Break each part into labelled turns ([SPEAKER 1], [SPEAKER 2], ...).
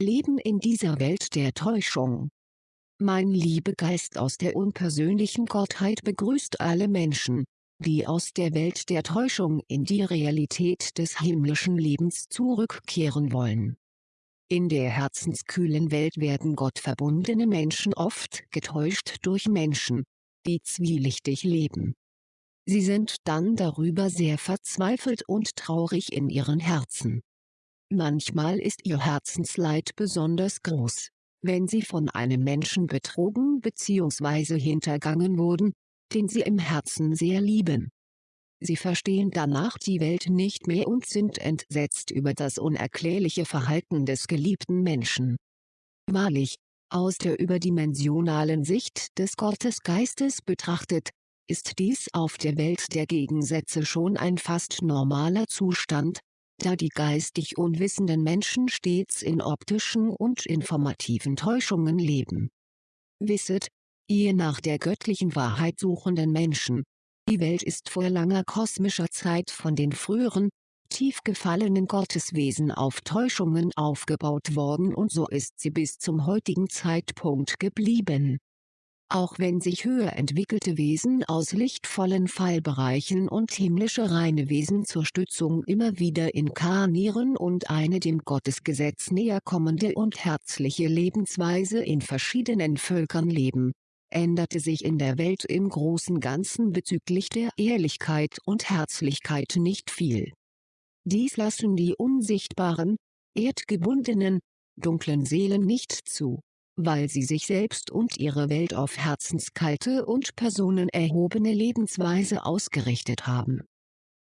[SPEAKER 1] leben in dieser Welt der Täuschung. Mein Liebegeist aus der unpersönlichen Gottheit begrüßt alle Menschen, die aus der Welt der Täuschung in die Realität des himmlischen Lebens zurückkehren wollen. In der herzenskühlen Welt werden gottverbundene Menschen oft getäuscht durch Menschen, die zwielichtig leben. Sie sind dann darüber sehr verzweifelt und traurig in ihren Herzen. Manchmal ist ihr Herzensleid besonders groß, wenn sie von einem Menschen betrogen bzw. hintergangen wurden, den sie im Herzen sehr lieben. Sie verstehen danach die Welt nicht mehr und sind entsetzt über das unerklärliche Verhalten des geliebten Menschen. Wahrlich, aus der überdimensionalen Sicht des Gottesgeistes betrachtet, ist dies auf der Welt der Gegensätze schon ein fast normaler Zustand, da die geistig unwissenden Menschen stets in optischen und informativen Täuschungen leben. Wisset, ihr nach der göttlichen Wahrheit suchenden Menschen, die Welt ist vor langer kosmischer Zeit von den früheren, tief gefallenen Gotteswesen auf Täuschungen aufgebaut worden und so ist sie bis zum heutigen Zeitpunkt geblieben auch wenn sich höher entwickelte Wesen aus lichtvollen Fallbereichen und himmlische reine Wesen zur Stützung immer wieder inkarnieren und eine dem Gottesgesetz näher kommende und herzliche Lebensweise in verschiedenen Völkern leben, änderte sich in der Welt im großen Ganzen bezüglich der Ehrlichkeit und Herzlichkeit nicht viel. Dies lassen die unsichtbaren, erdgebundenen, dunklen Seelen nicht zu weil sie sich selbst und ihre Welt auf herzenskalte und personenerhobene Lebensweise ausgerichtet haben.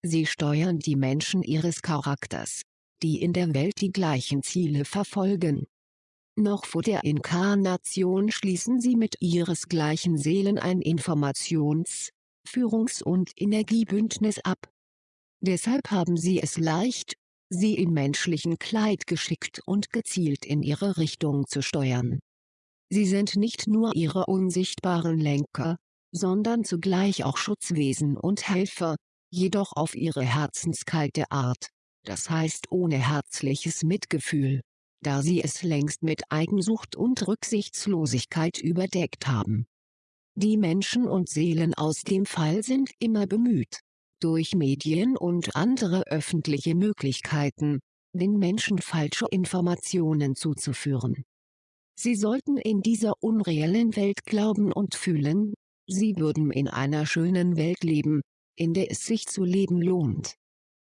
[SPEAKER 1] Sie steuern die Menschen ihres Charakters, die in der Welt die gleichen Ziele verfolgen. Noch vor der Inkarnation schließen sie mit ihresgleichen Seelen ein Informations-, Führungs- und Energiebündnis ab. Deshalb haben sie es leicht, sie im menschlichen Kleid geschickt und gezielt in ihre Richtung zu steuern. Sie sind nicht nur ihre unsichtbaren Lenker, sondern zugleich auch Schutzwesen und Helfer, jedoch auf ihre herzenskalte Art, das heißt ohne herzliches Mitgefühl, da sie es längst mit Eigensucht und Rücksichtslosigkeit überdeckt haben. Die Menschen und Seelen aus dem Fall sind immer bemüht, durch Medien und andere öffentliche Möglichkeiten, den Menschen falsche Informationen zuzuführen Sie sollten in dieser unreellen Welt glauben und fühlen, sie würden in einer schönen Welt leben, in der es sich zu leben lohnt.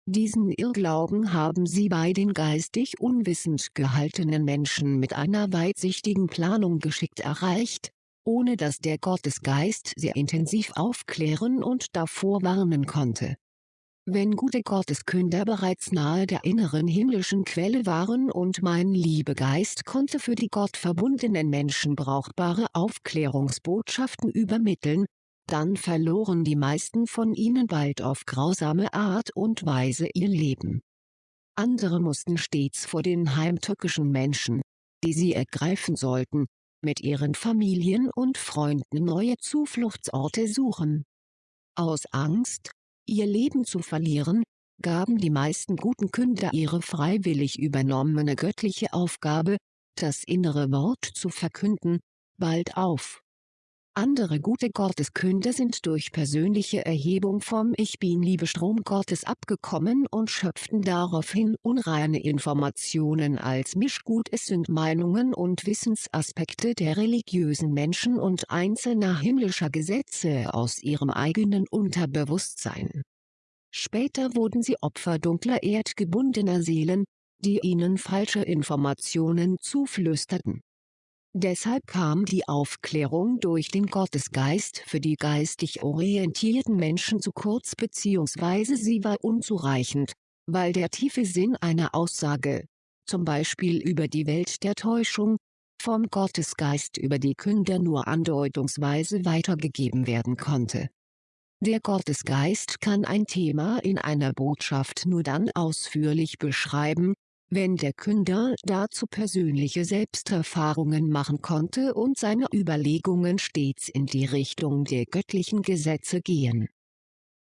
[SPEAKER 1] Diesen Irrglauben haben sie bei den geistig unwissend gehaltenen Menschen mit einer weitsichtigen Planung geschickt erreicht, ohne dass der Gottesgeist sehr intensiv aufklären und davor warnen konnte wenn gute Gotteskünder bereits nahe der inneren himmlischen Quelle waren und mein Liebegeist konnte für die gottverbundenen Menschen brauchbare Aufklärungsbotschaften übermitteln, dann verloren die meisten von ihnen bald auf grausame Art und Weise ihr Leben. Andere mussten stets vor den heimtückischen Menschen, die sie ergreifen sollten, mit ihren Familien und Freunden neue Zufluchtsorte suchen. Aus Angst, ihr Leben zu verlieren, gaben die meisten guten Künder ihre freiwillig übernommene göttliche Aufgabe, das innere Wort zu verkünden, bald auf. Andere gute Gotteskünder sind durch persönliche Erhebung vom Ich Bin-Liebe-Strom Gottes abgekommen und schöpften daraufhin unreine Informationen als Mischgut Es sind Meinungen und Wissensaspekte der religiösen Menschen und einzelner himmlischer Gesetze aus ihrem eigenen Unterbewusstsein. Später wurden sie Opfer dunkler erdgebundener Seelen, die ihnen falsche Informationen zuflüsterten Deshalb kam die Aufklärung durch den Gottesgeist für die geistig orientierten Menschen zu kurz bzw. sie war unzureichend, weil der tiefe Sinn einer Aussage, zum Beispiel über die Welt der Täuschung, vom Gottesgeist über die Künder nur andeutungsweise weitergegeben werden konnte. Der Gottesgeist kann ein Thema in einer Botschaft nur dann ausführlich beschreiben, wenn der Künder dazu persönliche Selbsterfahrungen machen konnte und seine Überlegungen stets in die Richtung der göttlichen Gesetze gehen.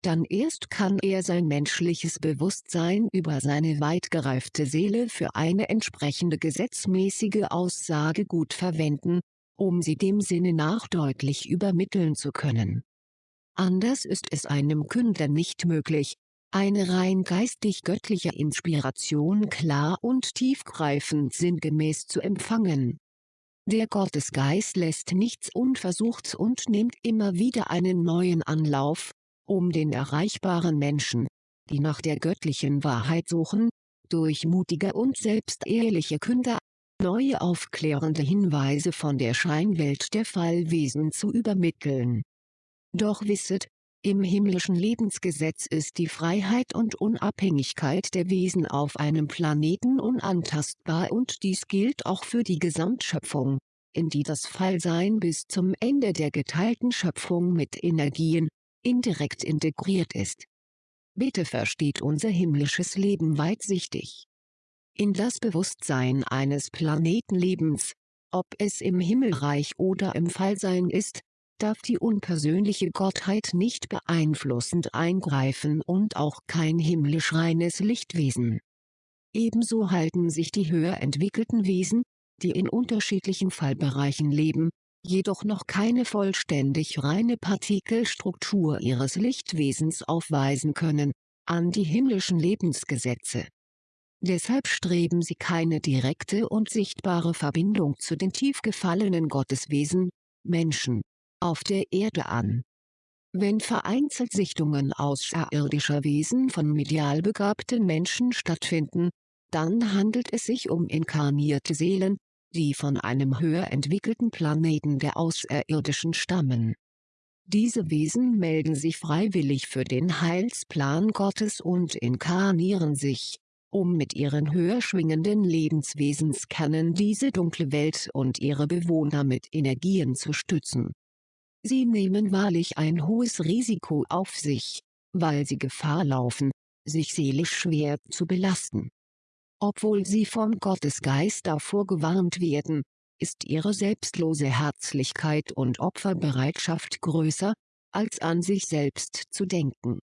[SPEAKER 1] dann erst kann er sein menschliches Bewusstsein über seine weit gereifte Seele für eine entsprechende gesetzmäßige Aussage gut verwenden, um sie dem Sinne nach deutlich übermitteln zu können. Anders ist es einem Künder nicht möglich, eine rein geistig-göttliche Inspiration klar und tiefgreifend sinngemäß zu empfangen. Der Gottesgeist lässt nichts unversucht und nimmt immer wieder einen neuen Anlauf, um den erreichbaren Menschen, die nach der göttlichen Wahrheit suchen, durch mutige und selbstehrliche Künder, neue aufklärende Hinweise von der Scheinwelt der Fallwesen zu übermitteln. Doch wisset, im himmlischen Lebensgesetz ist die Freiheit und Unabhängigkeit der Wesen auf einem Planeten unantastbar und dies gilt auch für die Gesamtschöpfung, in die das Fallsein bis zum Ende der geteilten Schöpfung mit Energien, indirekt integriert ist. Bitte versteht unser himmlisches Leben weitsichtig. In das Bewusstsein eines Planetenlebens, ob es im Himmelreich oder im Fallsein ist, darf die unpersönliche Gottheit nicht beeinflussend eingreifen und auch kein himmlisch reines Lichtwesen. Ebenso halten sich die höher entwickelten Wesen, die in unterschiedlichen Fallbereichen leben, jedoch noch keine vollständig reine Partikelstruktur ihres Lichtwesens aufweisen können, an die himmlischen Lebensgesetze. Deshalb streben sie keine direkte und sichtbare Verbindung zu den tief gefallenen Gotteswesen, Menschen, auf der Erde an. Wenn vereinzelt Sichtungen außerirdischer Wesen von medial begabten Menschen stattfinden, dann handelt es sich um inkarnierte Seelen, die von einem höher entwickelten Planeten der Außerirdischen stammen. Diese Wesen melden sich freiwillig für den Heilsplan Gottes und inkarnieren sich, um mit ihren höher schwingenden Lebenswesenskernen diese dunkle Welt und ihre Bewohner mit Energien zu stützen Sie nehmen wahrlich ein hohes Risiko auf sich, weil sie Gefahr laufen, sich seelisch schwer zu belasten. Obwohl sie vom Gottesgeist davor gewarnt werden, ist ihre selbstlose Herzlichkeit und Opferbereitschaft größer, als an sich selbst zu denken.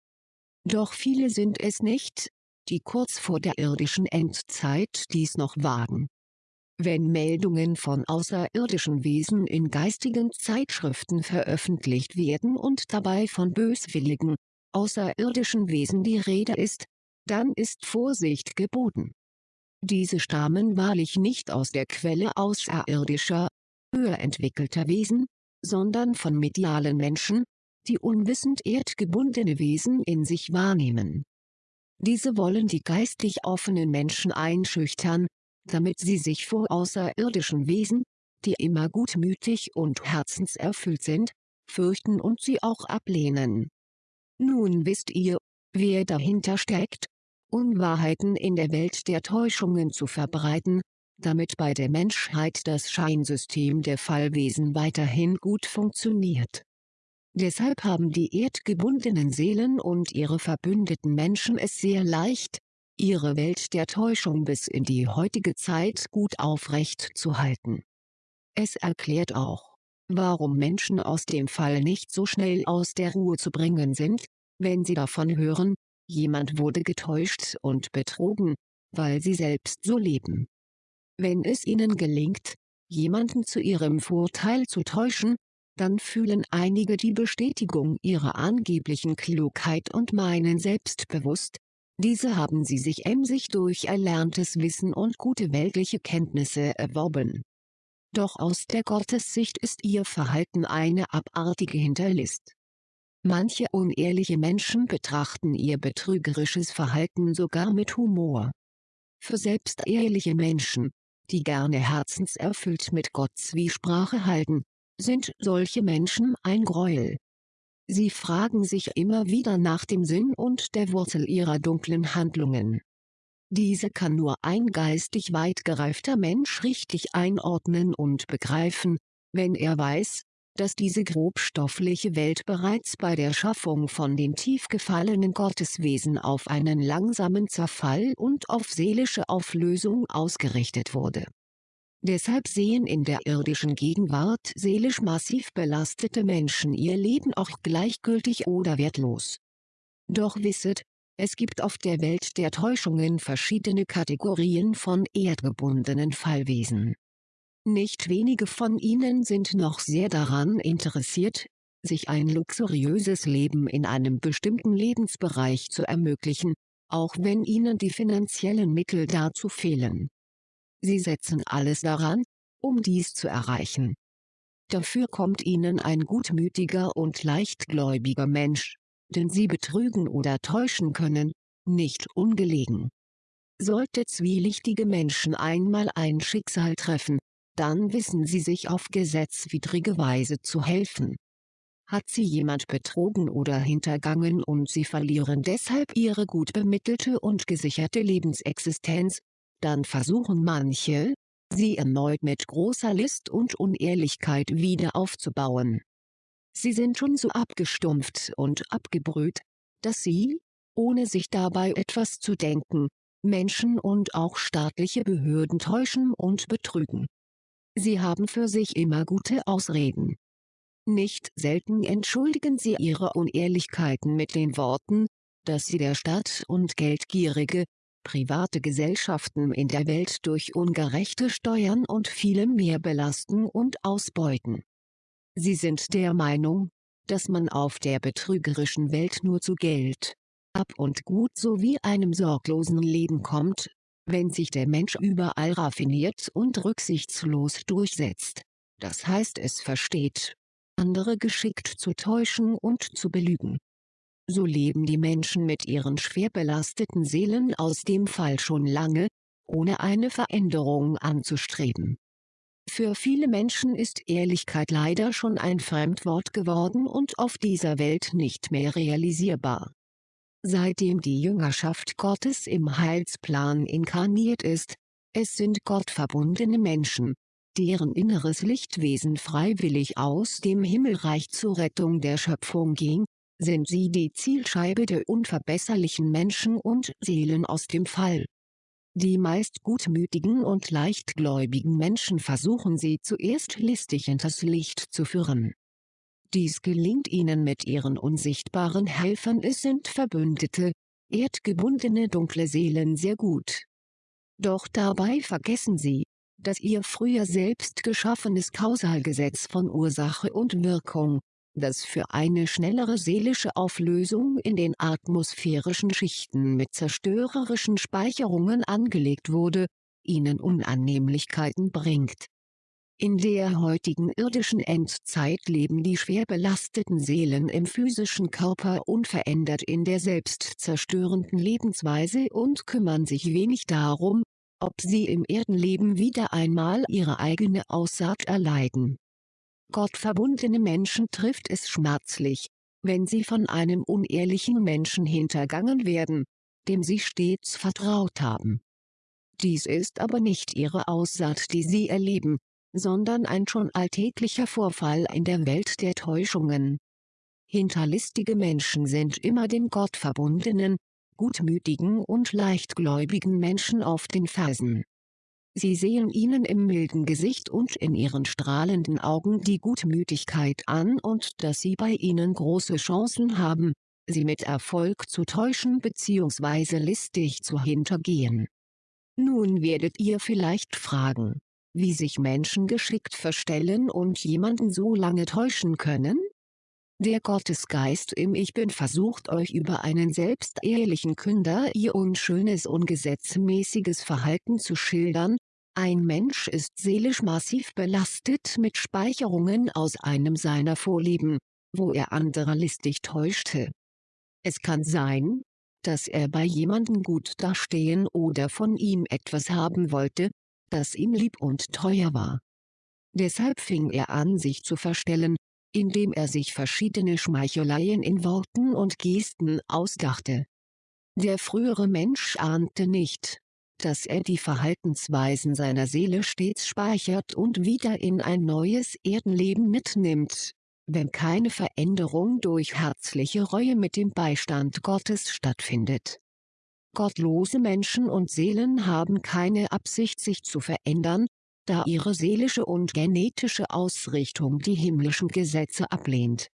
[SPEAKER 1] Doch viele sind es nicht, die kurz vor der irdischen Endzeit dies noch wagen. Wenn Meldungen von außerirdischen Wesen in geistigen Zeitschriften veröffentlicht werden und dabei von böswilligen, außerirdischen Wesen die Rede ist, dann ist Vorsicht geboten. Diese stammen wahrlich nicht aus der Quelle außerirdischer, höher entwickelter Wesen, sondern von medialen Menschen, die unwissend erdgebundene Wesen in sich wahrnehmen. Diese wollen die geistig offenen Menschen einschüchtern, damit sie sich vor außerirdischen Wesen, die immer gutmütig und herzenserfüllt sind, fürchten und sie auch ablehnen. Nun wisst ihr, wer dahinter steckt, Unwahrheiten in der Welt der Täuschungen zu verbreiten, damit bei der Menschheit das Scheinsystem der Fallwesen weiterhin gut funktioniert. Deshalb haben die erdgebundenen Seelen und ihre verbündeten Menschen es sehr leicht, ihre Welt der Täuschung bis in die heutige Zeit gut aufrecht zu halten. Es erklärt auch, warum Menschen aus dem Fall nicht so schnell aus der Ruhe zu bringen sind, wenn sie davon hören, jemand wurde getäuscht und betrogen, weil sie selbst so leben. Wenn es ihnen gelingt, jemanden zu ihrem Vorteil zu täuschen, dann fühlen einige die Bestätigung ihrer angeblichen Klugheit und meinen selbstbewusst, diese haben sie sich emsig durch erlerntes Wissen und gute weltliche Kenntnisse erworben. Doch aus der Gottessicht ist ihr Verhalten eine abartige Hinterlist. Manche unehrliche Menschen betrachten ihr betrügerisches Verhalten sogar mit Humor. Für selbstehrliche Menschen, die gerne herzenserfüllt mit Gott Zwiesprache halten, sind solche Menschen ein Gräuel. Sie fragen sich immer wieder nach dem Sinn und der Wurzel ihrer dunklen Handlungen. Diese kann nur ein geistig weit gereifter Mensch richtig einordnen und begreifen, wenn er weiß, dass diese grobstoffliche Welt bereits bei der Schaffung von den tief gefallenen Gotteswesen auf einen langsamen Zerfall und auf seelische Auflösung ausgerichtet wurde Deshalb sehen in der irdischen Gegenwart seelisch massiv belastete Menschen ihr Leben auch gleichgültig oder wertlos. Doch wisset, es gibt auf der Welt der Täuschungen verschiedene Kategorien von erdgebundenen Fallwesen. Nicht wenige von ihnen sind noch sehr daran interessiert, sich ein luxuriöses Leben in einem bestimmten Lebensbereich zu ermöglichen, auch wenn ihnen die finanziellen Mittel dazu fehlen. Sie setzen alles daran, um dies zu erreichen. Dafür kommt ihnen ein gutmütiger und leichtgläubiger Mensch, den sie betrügen oder täuschen können, nicht ungelegen. Sollte zwielichtige Menschen einmal ein Schicksal treffen, dann wissen sie sich auf gesetzwidrige Weise zu helfen. Hat sie jemand betrogen oder hintergangen und sie verlieren deshalb ihre gut bemittelte und gesicherte Lebensexistenz, dann versuchen manche, sie erneut mit großer List und Unehrlichkeit wieder aufzubauen. Sie sind schon so abgestumpft und abgebrüht, dass sie, ohne sich dabei etwas zu denken, Menschen und auch staatliche Behörden täuschen und betrügen. Sie haben für sich immer gute Ausreden. Nicht selten entschuldigen sie ihre Unehrlichkeiten mit den Worten, dass sie der Staat und geldgierige, private Gesellschaften in der Welt durch ungerechte Steuern und vielem mehr belasten und ausbeuten. Sie sind der Meinung, dass man auf der betrügerischen Welt nur zu Geld, Ab und Gut sowie einem sorglosen Leben kommt, wenn sich der Mensch überall raffiniert und rücksichtslos durchsetzt, das heißt es versteht, andere geschickt zu täuschen und zu belügen. So leben die Menschen mit ihren schwer belasteten Seelen aus dem Fall schon lange, ohne eine Veränderung anzustreben. Für viele Menschen ist Ehrlichkeit leider schon ein Fremdwort geworden und auf dieser Welt nicht mehr realisierbar. Seitdem die Jüngerschaft Gottes im Heilsplan inkarniert ist, es sind gottverbundene Menschen, deren inneres Lichtwesen freiwillig aus dem Himmelreich zur Rettung der Schöpfung ging, sind sie die Zielscheibe der unverbesserlichen Menschen und Seelen aus dem Fall. Die meist gutmütigen und leichtgläubigen Menschen versuchen sie zuerst listig hinters Licht zu führen. Dies gelingt ihnen mit ihren unsichtbaren Helfern es sind Verbündete, erdgebundene dunkle Seelen sehr gut. Doch dabei vergessen sie, dass ihr früher selbst geschaffenes Kausalgesetz von Ursache und Wirkung, das für eine schnellere seelische Auflösung in den atmosphärischen Schichten mit zerstörerischen Speicherungen angelegt wurde, ihnen Unannehmlichkeiten bringt. In der heutigen irdischen Endzeit leben die schwer belasteten Seelen im physischen Körper unverändert in der selbstzerstörenden Lebensweise und kümmern sich wenig darum, ob sie im Erdenleben wieder einmal ihre eigene Aussaat erleiden. Gottverbundene Menschen trifft es schmerzlich, wenn sie von einem unehrlichen Menschen hintergangen werden, dem sie stets vertraut haben. Dies ist aber nicht ihre Aussaat die sie erleben, sondern ein schon alltäglicher Vorfall in der Welt der Täuschungen. Hinterlistige Menschen sind immer den Gottverbundenen, gutmütigen und leichtgläubigen Menschen auf den Fersen. Sie sehen ihnen im milden Gesicht und in ihren strahlenden Augen die Gutmütigkeit an und dass sie bei ihnen große Chancen haben, sie mit Erfolg zu täuschen bzw. listig zu hintergehen. Nun werdet ihr vielleicht fragen, wie sich Menschen geschickt verstellen und jemanden so lange täuschen können? Der Gottesgeist im Ich Bin versucht euch über einen selbstehrlichen Künder ihr unschönes ungesetzmäßiges Verhalten zu schildern, ein Mensch ist seelisch massiv belastet mit Speicherungen aus einem seiner Vorleben, wo er andere listig täuschte. Es kann sein, dass er bei jemandem gut dastehen oder von ihm etwas haben wollte, das ihm lieb und teuer war. Deshalb fing er an sich zu verstellen, indem er sich verschiedene Schmeicheleien in Worten und Gesten ausdachte. Der frühere Mensch ahnte nicht, dass er die Verhaltensweisen seiner Seele stets speichert und wieder in ein neues Erdenleben mitnimmt, wenn keine Veränderung durch herzliche Reue mit dem Beistand Gottes stattfindet. Gottlose Menschen und Seelen haben keine Absicht sich zu verändern, da ihre seelische und genetische Ausrichtung die himmlischen Gesetze ablehnt.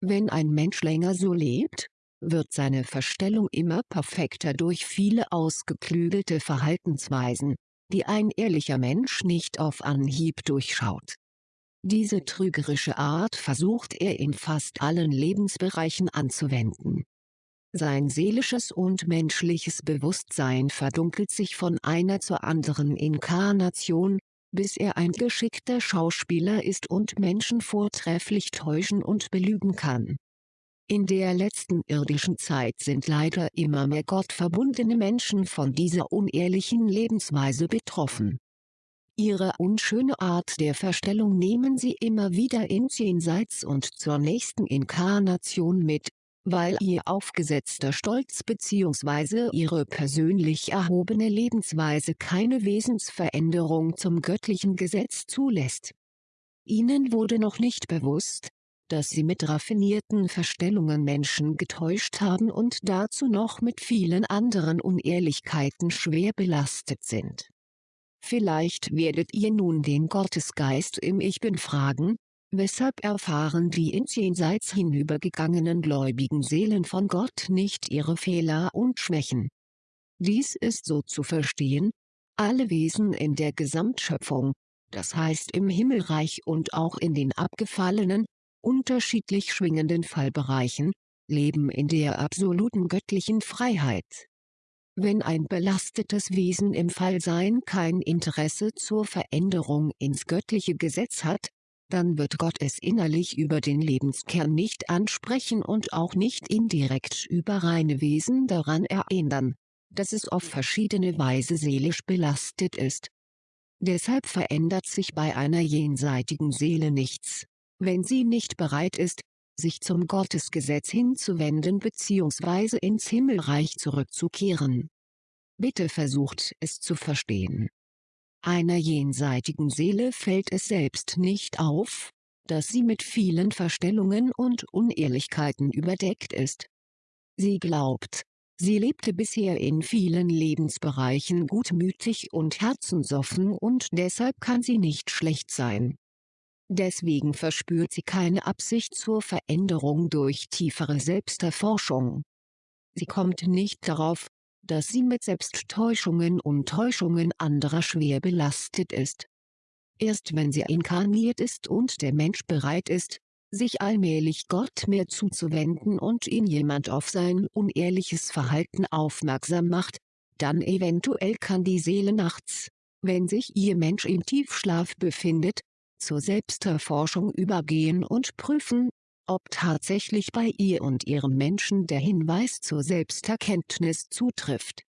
[SPEAKER 1] Wenn ein Mensch länger so lebt, wird seine Verstellung immer perfekter durch viele ausgeklügelte Verhaltensweisen, die ein ehrlicher Mensch nicht auf Anhieb durchschaut. Diese trügerische Art versucht er in fast allen Lebensbereichen anzuwenden. Sein seelisches und menschliches Bewusstsein verdunkelt sich von einer zur anderen Inkarnation, bis er ein geschickter Schauspieler ist und Menschen vortrefflich täuschen und belügen kann. In der letzten irdischen Zeit sind leider immer mehr gottverbundene Menschen von dieser unehrlichen Lebensweise betroffen. Ihre unschöne Art der Verstellung nehmen sie immer wieder ins Jenseits und zur nächsten Inkarnation mit, weil ihr aufgesetzter Stolz bzw. ihre persönlich erhobene Lebensweise keine Wesensveränderung zum göttlichen Gesetz zulässt. Ihnen wurde noch nicht bewusst, dass sie mit raffinierten Verstellungen Menschen getäuscht haben und dazu noch mit vielen anderen Unehrlichkeiten schwer belastet sind. Vielleicht werdet ihr nun den Gottesgeist im Ich Bin fragen, Weshalb erfahren die ins Jenseits hinübergegangenen gläubigen Seelen von Gott nicht ihre Fehler und Schwächen? Dies ist so zu verstehen, alle Wesen in der Gesamtschöpfung, das heißt im Himmelreich und auch in den abgefallenen, unterschiedlich schwingenden Fallbereichen, leben in der absoluten göttlichen Freiheit. Wenn ein belastetes Wesen im Fallsein kein Interesse zur Veränderung ins göttliche Gesetz hat, dann wird Gott es innerlich über den Lebenskern nicht ansprechen und auch nicht indirekt über reine Wesen daran erinnern, dass es auf verschiedene Weise seelisch belastet ist. Deshalb verändert sich bei einer jenseitigen Seele nichts, wenn sie nicht bereit ist, sich zum Gottesgesetz hinzuwenden bzw. ins Himmelreich zurückzukehren. Bitte versucht es zu verstehen. Einer jenseitigen Seele fällt es selbst nicht auf, dass sie mit vielen Verstellungen und Unehrlichkeiten überdeckt ist. Sie glaubt, sie lebte bisher in vielen Lebensbereichen gutmütig und herzensoffen und deshalb kann sie nicht schlecht sein. Deswegen verspürt sie keine Absicht zur Veränderung durch tiefere Selbsterforschung. Sie kommt nicht darauf, dass sie mit Selbsttäuschungen und Täuschungen anderer schwer belastet ist. Erst wenn sie inkarniert ist und der Mensch bereit ist, sich allmählich Gott mehr zuzuwenden und ihn jemand auf sein unehrliches Verhalten aufmerksam macht, dann eventuell kann die Seele nachts, wenn sich ihr Mensch im Tiefschlaf befindet, zur Selbsterforschung übergehen und prüfen, ob tatsächlich bei ihr und ihrem Menschen der Hinweis zur Selbsterkenntnis zutrifft.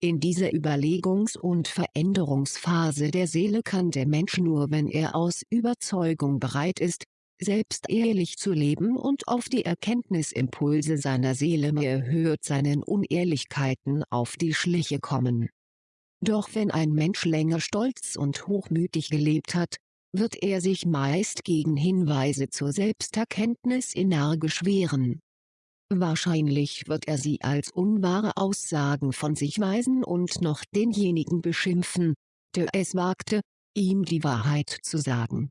[SPEAKER 1] In dieser Überlegungs- und Veränderungsphase der Seele kann der Mensch nur wenn er aus Überzeugung bereit ist, selbst ehrlich zu leben und auf die Erkenntnisimpulse seiner Seele mehr hört seinen Unehrlichkeiten auf die Schliche kommen. Doch wenn ein Mensch länger stolz und hochmütig gelebt hat, wird er sich meist gegen Hinweise zur Selbsterkenntnis energisch wehren. Wahrscheinlich wird er sie als unwahre Aussagen von sich weisen und noch denjenigen beschimpfen, der es wagte, ihm die Wahrheit zu sagen.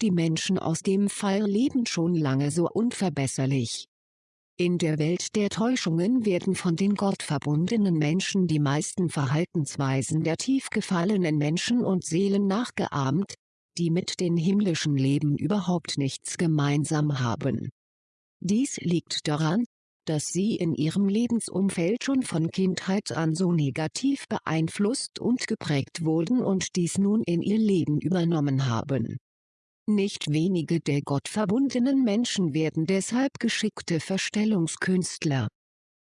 [SPEAKER 1] Die Menschen aus dem Fall leben schon lange so unverbesserlich. In der Welt der Täuschungen werden von den gottverbundenen Menschen die meisten Verhaltensweisen der tief gefallenen Menschen und Seelen nachgeahmt, die mit den himmlischen Leben überhaupt nichts gemeinsam haben. Dies liegt daran, dass sie in ihrem Lebensumfeld schon von Kindheit an so negativ beeinflusst und geprägt wurden und dies nun in ihr Leben übernommen haben. Nicht wenige der gottverbundenen Menschen werden deshalb geschickte Verstellungskünstler.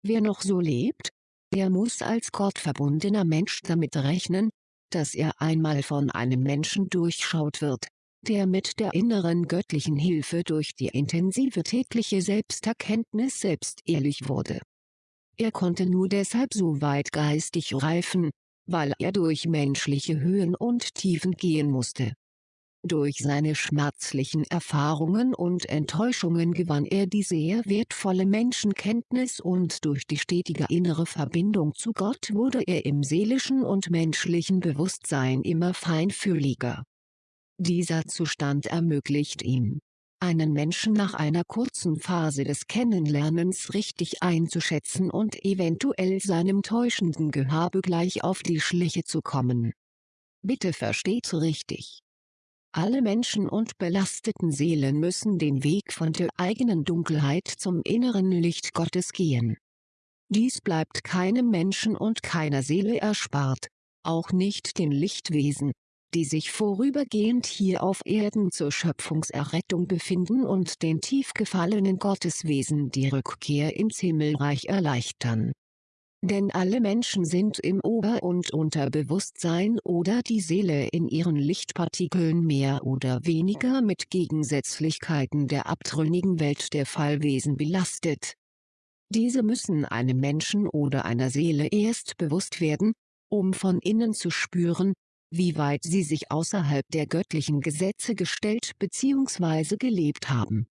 [SPEAKER 1] Wer noch so lebt, der muss als gottverbundener Mensch damit rechnen, dass er einmal von einem Menschen durchschaut wird, der mit der inneren göttlichen Hilfe durch die intensive tägliche Selbsterkenntnis selbst ehrlich wurde. Er konnte nur deshalb so weit geistig reifen, weil er durch menschliche Höhen und Tiefen gehen musste durch seine schmerzlichen Erfahrungen und Enttäuschungen gewann er die sehr wertvolle Menschenkenntnis und durch die stetige innere Verbindung zu Gott wurde er im seelischen und menschlichen Bewusstsein immer feinfühliger. Dieser Zustand ermöglicht ihm, einen Menschen nach einer kurzen Phase des Kennenlernens richtig einzuschätzen und eventuell seinem täuschenden Gehabe gleich auf die Schliche zu kommen. Bitte versteht richtig. Alle Menschen und belasteten Seelen müssen den Weg von der eigenen Dunkelheit zum inneren Licht Gottes gehen. Dies bleibt keinem Menschen und keiner Seele erspart, auch nicht den Lichtwesen, die sich vorübergehend hier auf Erden zur Schöpfungserrettung befinden und den tief gefallenen Gotteswesen die Rückkehr ins Himmelreich erleichtern. Denn alle Menschen sind im Ober- und Unterbewusstsein oder die Seele in ihren Lichtpartikeln mehr oder weniger mit Gegensätzlichkeiten der abtrünnigen Welt der Fallwesen belastet. Diese müssen einem Menschen oder einer Seele erst bewusst werden, um von innen zu spüren, wie weit sie sich außerhalb der göttlichen Gesetze gestellt bzw. gelebt haben.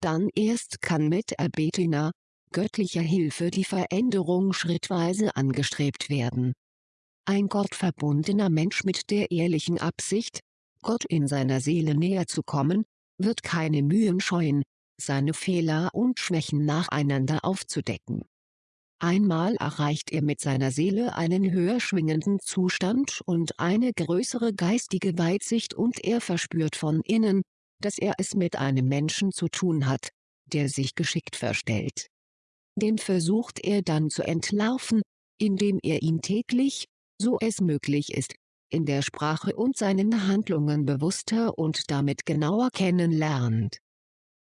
[SPEAKER 1] Dann erst kann mit erbetener, göttlicher Hilfe die Veränderung schrittweise angestrebt werden. Ein gottverbundener Mensch mit der ehrlichen Absicht, Gott in seiner Seele näher zu kommen, wird keine Mühen scheuen, seine Fehler und Schwächen nacheinander aufzudecken. Einmal erreicht er mit seiner Seele einen höher schwingenden Zustand und eine größere geistige Weitsicht und er verspürt von innen, dass er es mit einem Menschen zu tun hat, der sich geschickt verstellt. Den versucht er dann zu entlarven, indem er ihn täglich, so es möglich ist, in der Sprache und seinen Handlungen bewusster und damit genauer kennenlernt.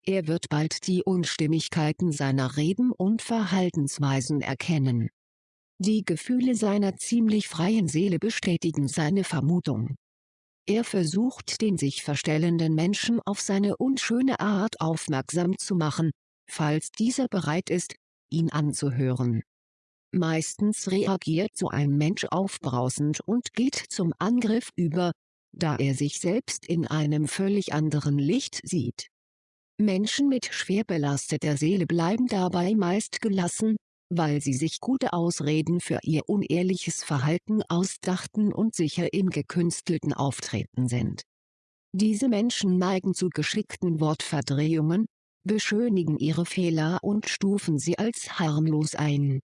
[SPEAKER 1] Er wird bald die Unstimmigkeiten seiner Reden und Verhaltensweisen erkennen. Die Gefühle seiner ziemlich freien Seele bestätigen seine Vermutung. Er versucht den sich verstellenden Menschen auf seine unschöne Art aufmerksam zu machen, falls dieser bereit ist, ihn anzuhören. Meistens reagiert so ein Mensch aufbrausend und geht zum Angriff über, da er sich selbst in einem völlig anderen Licht sieht. Menschen mit schwer belasteter Seele bleiben dabei meist gelassen, weil sie sich gute Ausreden für ihr unehrliches Verhalten ausdachten und sicher im gekünstelten Auftreten sind. Diese Menschen neigen zu geschickten Wortverdrehungen, beschönigen ihre Fehler und stufen sie als harmlos ein.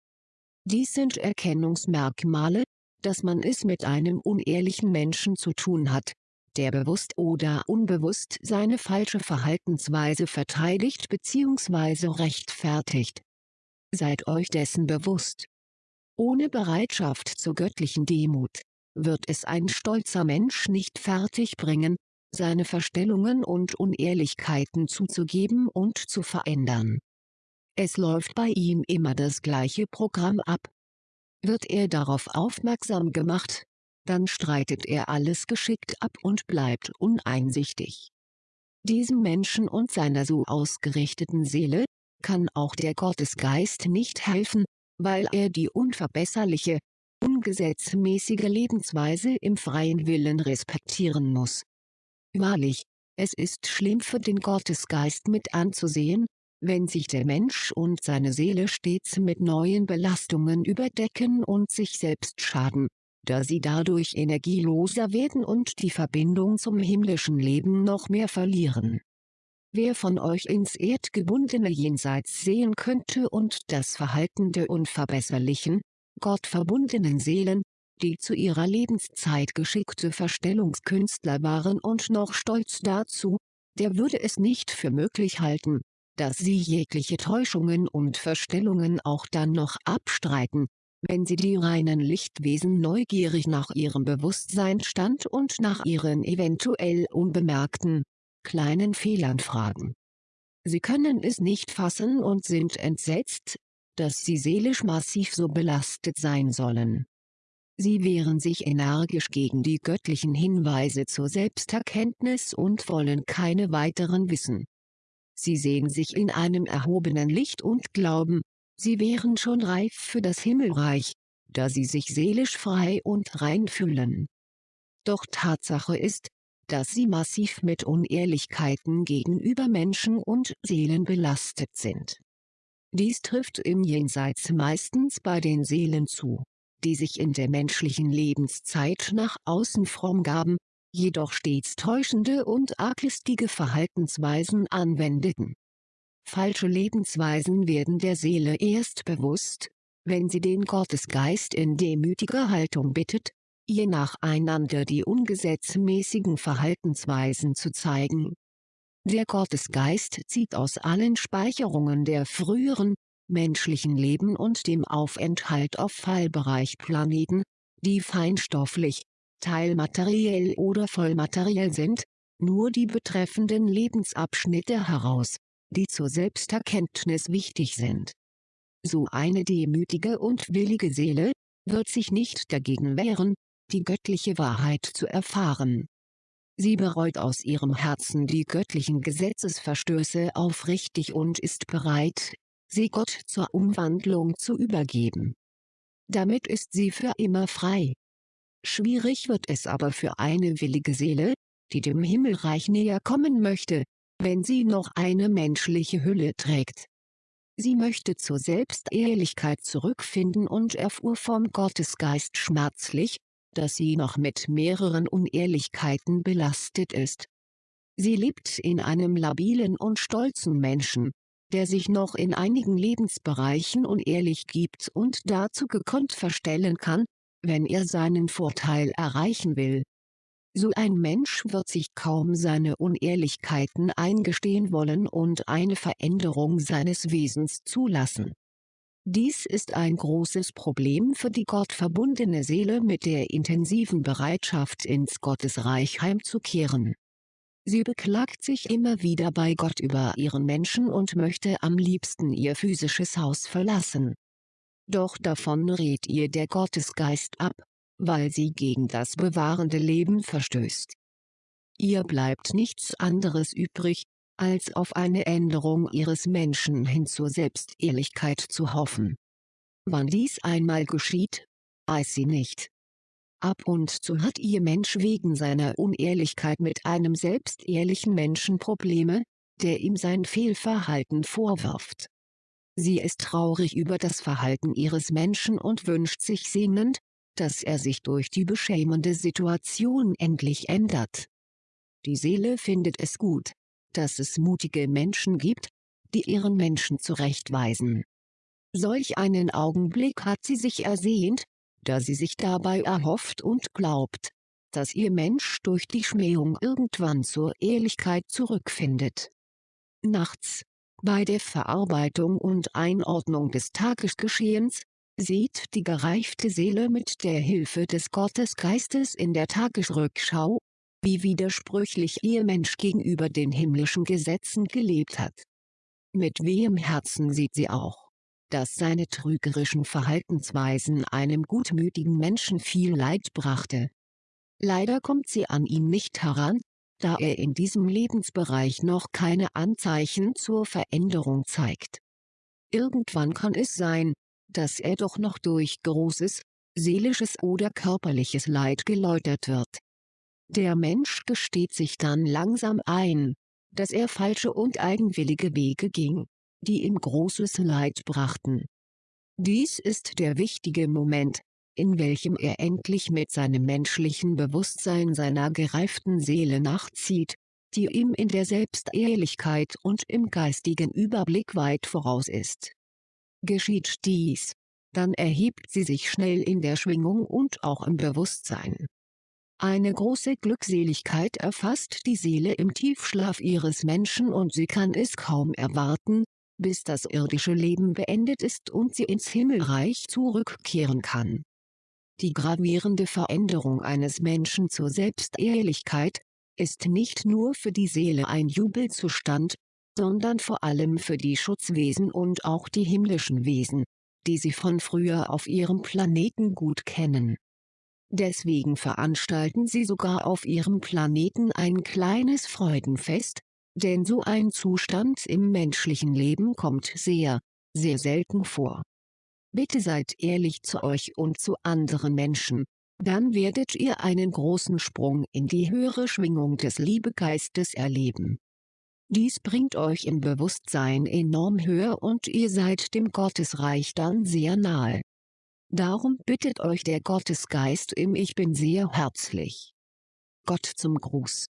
[SPEAKER 1] Dies sind Erkennungsmerkmale, dass man es mit einem unehrlichen Menschen zu tun hat, der bewusst oder unbewusst seine falsche Verhaltensweise verteidigt bzw. rechtfertigt. Seid euch dessen bewusst. Ohne Bereitschaft zur göttlichen Demut, wird es ein stolzer Mensch nicht fertigbringen, seine Verstellungen und Unehrlichkeiten zuzugeben und zu verändern. Es läuft bei ihm immer das gleiche Programm ab. Wird er darauf aufmerksam gemacht, dann streitet er alles geschickt ab und bleibt uneinsichtig. Diesem Menschen und seiner so ausgerichteten Seele, kann auch der Gottesgeist nicht helfen, weil er die unverbesserliche, ungesetzmäßige Lebensweise im freien Willen respektieren muss. Wahrlich, es ist schlimm für den Gottesgeist mit anzusehen, wenn sich der Mensch und seine Seele stets mit neuen Belastungen überdecken und sich selbst schaden, da sie dadurch energieloser werden und die Verbindung zum himmlischen Leben noch mehr verlieren. Wer von euch ins erdgebundene Jenseits sehen könnte und das Verhalten der unverbesserlichen, gottverbundenen Seelen, die zu ihrer Lebenszeit geschickte Verstellungskünstler waren und noch stolz dazu, der würde es nicht für möglich halten, dass sie jegliche Täuschungen und Verstellungen auch dann noch abstreiten, wenn sie die reinen Lichtwesen neugierig nach ihrem Bewusstseinstand und nach ihren eventuell unbemerkten, kleinen Fehlern fragen. Sie können es nicht fassen und sind entsetzt, dass sie seelisch massiv so belastet sein sollen. Sie wehren sich energisch gegen die göttlichen Hinweise zur Selbsterkenntnis und wollen keine weiteren wissen. Sie sehen sich in einem erhobenen Licht und glauben, Sie wären schon reif für das Himmelreich, da sie sich seelisch frei und rein fühlen. Doch Tatsache ist, dass sie massiv mit Unehrlichkeiten gegenüber Menschen und Seelen belastet sind. Dies trifft im Jenseits meistens bei den Seelen zu, die sich in der menschlichen Lebenszeit nach außen fromm gaben, jedoch stets täuschende und arglistige Verhaltensweisen anwendeten. Falsche Lebensweisen werden der Seele erst bewusst, wenn sie den Gottesgeist in demütiger Haltung bittet, ihr nacheinander die ungesetzmäßigen Verhaltensweisen zu zeigen. Der Gottesgeist zieht aus allen Speicherungen der früheren, menschlichen Leben und dem Aufenthalt auf Fallbereichplaneten, die feinstofflich, teilmateriell oder vollmateriell sind, nur die betreffenden Lebensabschnitte heraus, die zur Selbsterkenntnis wichtig sind. So eine demütige und willige Seele, wird sich nicht dagegen wehren, die göttliche Wahrheit zu erfahren. Sie bereut aus ihrem Herzen die göttlichen Gesetzesverstöße aufrichtig und ist bereit, sie Gott zur Umwandlung zu übergeben. Damit ist sie für immer frei. Schwierig wird es aber für eine willige Seele, die dem Himmelreich näher kommen möchte, wenn sie noch eine menschliche Hülle trägt. Sie möchte zur Selbstehrlichkeit zurückfinden und erfuhr vom Gottesgeist schmerzlich, dass sie noch mit mehreren Unehrlichkeiten belastet ist. Sie lebt in einem labilen und stolzen Menschen, der sich noch in einigen Lebensbereichen unehrlich gibt und dazu gekonnt verstellen kann, wenn er seinen Vorteil erreichen will. So ein Mensch wird sich kaum seine Unehrlichkeiten eingestehen wollen und eine Veränderung seines Wesens zulassen. Dies ist ein großes Problem für die gottverbundene Seele mit der intensiven Bereitschaft ins Gottesreich heimzukehren. Sie beklagt sich immer wieder bei Gott über ihren Menschen und möchte am liebsten ihr physisches Haus verlassen. Doch davon rät ihr der Gottesgeist ab, weil sie gegen das bewahrende Leben verstößt. Ihr bleibt nichts anderes übrig, als auf eine Änderung ihres Menschen hin zur Selbstehrlichkeit zu hoffen. Wann dies einmal geschieht, weiß sie nicht. Ab und zu hat ihr Mensch wegen seiner Unehrlichkeit mit einem selbstehrlichen Menschen Probleme, der ihm sein Fehlverhalten vorwirft. Sie ist traurig über das Verhalten ihres Menschen und wünscht sich sehnend, dass er sich durch die beschämende Situation endlich ändert. Die Seele findet es gut, dass es mutige Menschen gibt, die ihren Menschen zurechtweisen. Solch einen Augenblick hat sie sich ersehnt, da sie sich dabei erhofft und glaubt, dass ihr Mensch durch die Schmähung irgendwann zur Ehrlichkeit zurückfindet. Nachts, bei der Verarbeitung und Einordnung des Tagesgeschehens, sieht die gereifte Seele mit der Hilfe des Gottesgeistes in der Tagesrückschau, wie widersprüchlich ihr Mensch gegenüber den himmlischen Gesetzen gelebt hat. Mit wehem Herzen sieht sie auch, dass seine trügerischen Verhaltensweisen einem gutmütigen Menschen viel Leid brachte. Leider kommt sie an ihn nicht heran, da er in diesem Lebensbereich noch keine Anzeichen zur Veränderung zeigt. Irgendwann kann es sein, dass er doch noch durch großes, seelisches oder körperliches Leid geläutert wird. Der Mensch gesteht sich dann langsam ein, dass er falsche und eigenwillige Wege ging, die ihm großes Leid brachten. Dies ist der wichtige Moment, in welchem er endlich mit seinem menschlichen Bewusstsein seiner gereiften Seele nachzieht, die ihm in der Selbstehrlichkeit und im geistigen Überblick weit voraus ist. Geschieht dies, dann erhebt sie sich schnell in der Schwingung und auch im Bewusstsein. Eine große Glückseligkeit erfasst die Seele im Tiefschlaf ihres Menschen und sie kann es kaum erwarten, bis das irdische Leben beendet ist und sie ins Himmelreich zurückkehren kann. Die gravierende Veränderung eines Menschen zur Selbstehrlichkeit, ist nicht nur für die Seele ein Jubelzustand, sondern vor allem für die Schutzwesen und auch die himmlischen Wesen, die sie von früher auf ihrem Planeten gut kennen. Deswegen veranstalten sie sogar auf ihrem Planeten ein kleines Freudenfest, denn so ein Zustand im menschlichen Leben kommt sehr, sehr selten vor. Bitte seid ehrlich zu euch und zu anderen Menschen, dann werdet ihr einen großen Sprung in die höhere Schwingung des Liebegeistes erleben. Dies bringt euch im Bewusstsein enorm höher und ihr seid dem Gottesreich dann sehr nahe. Darum bittet euch der Gottesgeist im Ich Bin sehr herzlich. Gott zum Gruß.